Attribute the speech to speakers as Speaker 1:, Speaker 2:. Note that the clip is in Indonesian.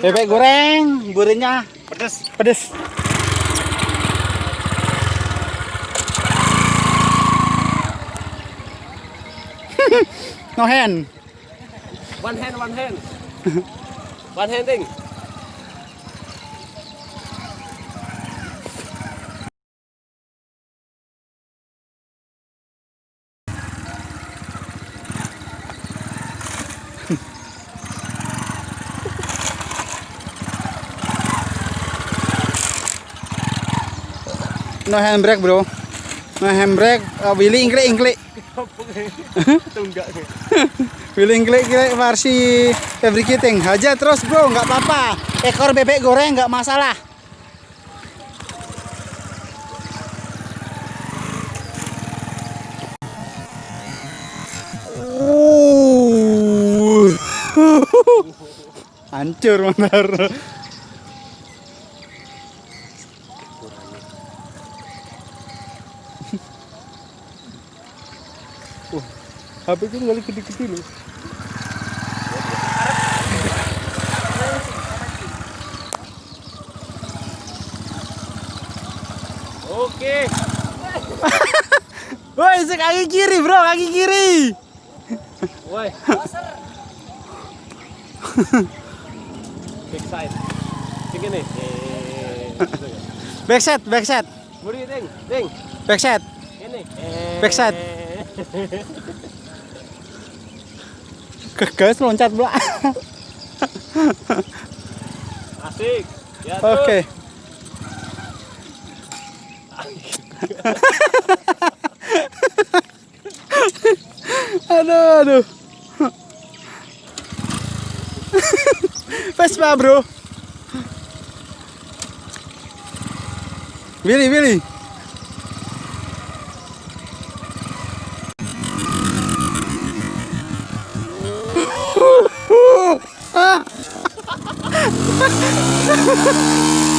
Speaker 1: Bebek goreng, burenya
Speaker 2: Pedes.
Speaker 1: pedes. no hand.
Speaker 2: One hand, one hand. one hand
Speaker 1: No handbrake, bro. No handbrake. Uh, Willy ingklik ingklik.
Speaker 2: Tunggak.
Speaker 1: Willy ingklik ingklik versi fabricating. Aja terus, bro. nggak apa-apa. Ekor bebek goreng nggak masalah. Hancur benar. HP itu kali gede-gede loh.
Speaker 2: Oke.
Speaker 1: Woi, si kaki kiri, bro, kaki kiri.
Speaker 2: Woi. Big side. Sing ini. Eh.
Speaker 1: Backset, backset,
Speaker 2: Buri ding, ding.
Speaker 1: backset.
Speaker 2: Ini. Eh.
Speaker 1: Backside. Gagas loncat pula.
Speaker 2: Asik. Ya,
Speaker 1: Oke.
Speaker 2: terus.
Speaker 1: aduh, aduh. Vespa, bro. Willy, Willy. Ha ha ha!